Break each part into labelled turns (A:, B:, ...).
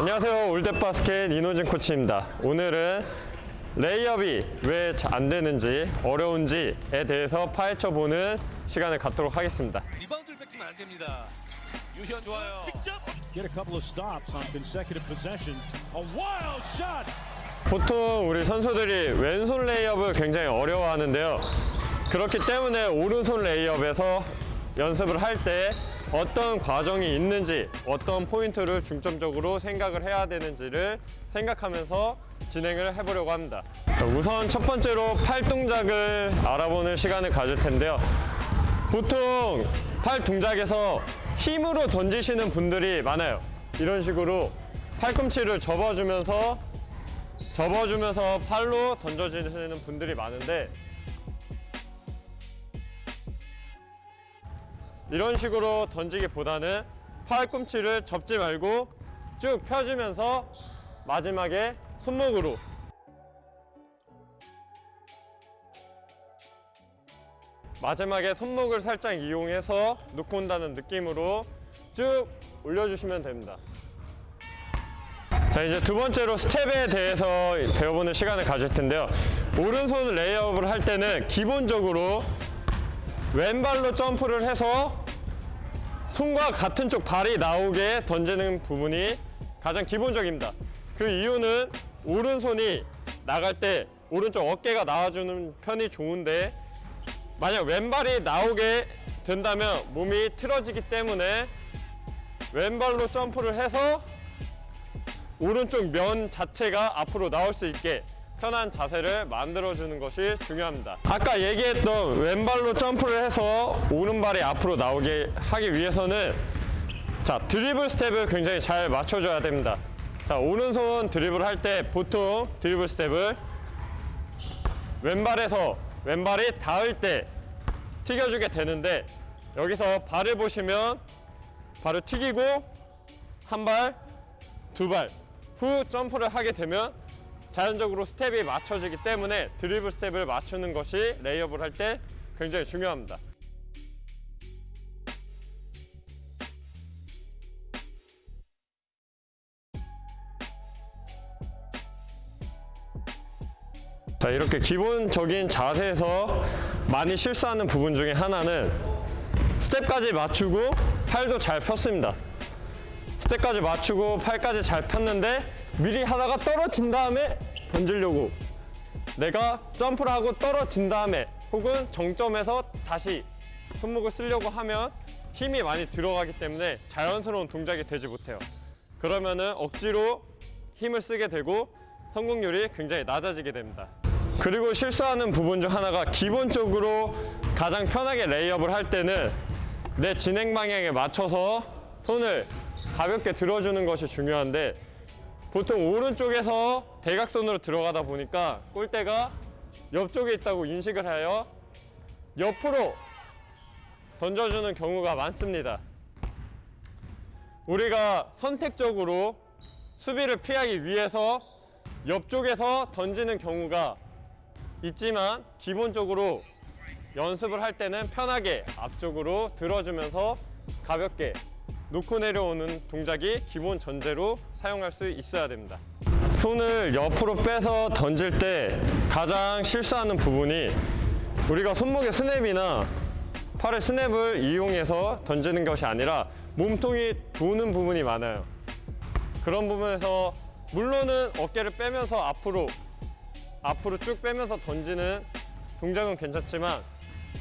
A: 안녕하세요 올댓바스켓 이노진 코치입니다 오늘은 레이업이 왜 안 되는지 어려운지에 대해서 파헤쳐 보는 시간을 갖도록 하겠습니다
B: 리바운드를 뺏기면 안 됩니다. 유현 좋아요.
C: get a couple of stops on consecutive possessions. A wild shot.
A: 보통 우리 선수들이 왼손 레이업을 굉장히 어려워하는데요 그렇기 때문에 오른손 레이업에서 연습을 할때 어떤 과정이 있는지 어떤 포인트를 중점적으로 생각을 해야 되는지를 생각하면서 진행을 해보려고 합니다. 우선 첫 번째로 팔 동작을 알아보는 시간을 가질 텐데요. 보통 팔 동작에서 힘으로 던지시는 분들이 많아요. 이런 식으로 팔꿈치를 접어주면서 접어주면서 팔로 던져지는 분들이 많은데 이런 식으로 던지기보다는 팔꿈치를 접지 말고 쭉 펴주면서 마지막에 손목으로. 마지막에 손목을 살짝 이용해서 놓고 온다는 느낌으로 쭉 올려주시면 됩니다. 자 이제 두 번째로 스텝에 대해서 배워보는 시간을 가질 텐데요. 오른손 레이업을 할 때는 기본적으로 왼발로 점프를 해서 손과 같은 쪽 발이 나오게 던지는 부분이 가장 기본적입니다. 그 이유는 오른손이 나갈 때 오른쪽 어깨가 나와주는 편이 좋은데 만약 왼발이 나오게 된다면 몸이 틀어지기 때문에 왼발로 점프를 해서 오른쪽 면 자체가 앞으로 나올 수 있게 편한 자세를 만들어주는 것이 중요합니다. 아까 얘기했던 왼발로 점프를 해서 오른발이 앞으로 나오게 하기 위해서는 자 드리블 스텝을 굉장히 잘 맞춰줘야 됩니다. 자 오른손 드리블 할 때 보통 드리블 스텝을 왼발에서 왼발이 닿을 때 튀겨주게 되는데 여기서 발을 보시면 발을 튀기고 한 발, 두 발 후 점프를 하게 되면 자연적으로 스텝이 맞춰지기 때문에 드리블 스텝을 맞추는 것이 레이업을 할 때 굉장히 중요합니다. 자 이렇게 기본적인 자세에서 많이 실수하는 부분 중에 하나는 스텝까지 맞추고 팔도 잘 폈습니다. 스텝까지 맞추고 팔까지 잘 폈는데 미리 하다가 떨어진 다음에 던지려고. 내가 점프를 하고 떨어진 다음에 혹은 정점에서 다시 손목을 쓰려고 하면 힘이 많이 들어가기 때문에 자연스러운 동작이 되지 못해요. 그러면은 억지로 힘을 쓰게 되고 성공률이 굉장히 낮아지게 됩니다. 그리고 실수하는 부분 중 하나가 기본적으로 가장 편하게 레이업을 할 때는 내 진행 방향에 맞춰서 손을 가볍게 들어주는 것이 중요한데 보통 오른쪽에서 대각선으로 들어가다 보니까 골대가 옆쪽에 있다고 인식을 하여 옆으로 던져주는 경우가 많습니다. 우리가 선택적으로 수비를 피하기 위해서 옆쪽에서 던지는 경우가 있지만 기본적으로 연습을 할 때는 편하게 앞쪽으로 들어주면서 가볍게 놓고 내려오는 동작이 기본 전제로 사용할 수 있어야 됩니다. 손을 옆으로 빼서 던질 때 가장 실수하는 부분이 우리가 손목의 스냅이나 팔의 스냅을 이용해서 던지는 것이 아니라 몸통이 도는 부분이 많아요. 그런 부분에서 물론은 어깨를 빼면서 앞으로 앞으로 쭉 빼면서 던지는 동작은 괜찮지만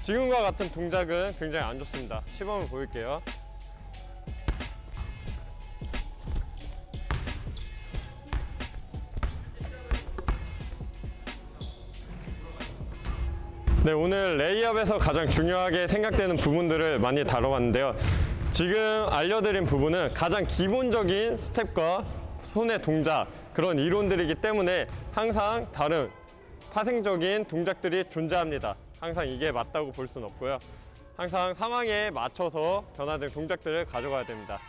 A: 지금과 같은 동작은 굉장히 안 좋습니다. 시범을 보일게요 네 오늘 레이업에서 가장 중요하게 생각되는 부분들을 많이 다뤄봤는데요. 지금 알려드린 부분은 가장 기본적인 스텝과 손의 동작 그런 이론들이기 때문에 항상 다른 파생적인 동작들이 존재합니다. 항상 이게 맞다고 볼 수는 없고요. 항상 상황에 맞춰서 변화된 동작들을 가져가야 됩니다.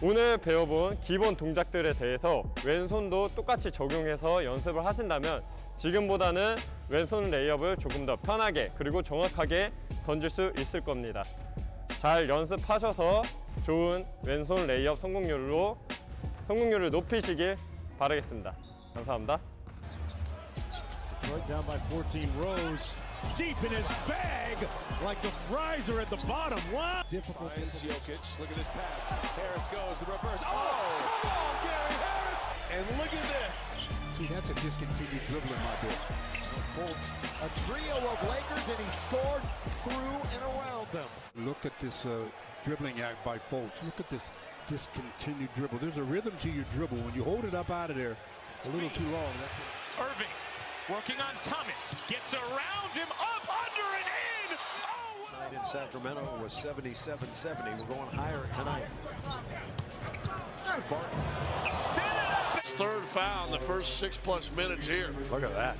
A: 오늘 배워본 기본 동작들에 대해서 왼손도 똑같이 적용해서 연습을 하신다면 지금보다는 왼손 레이업을 조금 더 편하게 그리고 정확하게 던질 수 있을 겁니다 잘 연습하셔서 좋은 왼손 레이업 성공률로 성공률을 높이시길 바라겠습니다. 감사합니다.
C: Detroit down by 14 rows. Deep in his bag, like the fries are at the bottom. Wow. Difficult.
D: Jokic. Look at this pass. Harris goes the reverse. Oh, come on, Gary Harris! And look at this.
E: See, that's a discontinued dribbling, my boy.
D: Fultz, a trio of Lakers, and he scored through and around them.
E: Look at this uh, dribbling act by Fultz. Look at this discontinued dribble. There's a rhythm to your dribble. When you hold it up out of there a little too long, that's
F: Irving working on Thomas. Gets around him, up, under, and in. Oh, what
D: Night in Sacramento was 77-70. We're going higher tonight.
F: spin it up.
G: His third foul in the first six plus minutes here.
A: Look at that.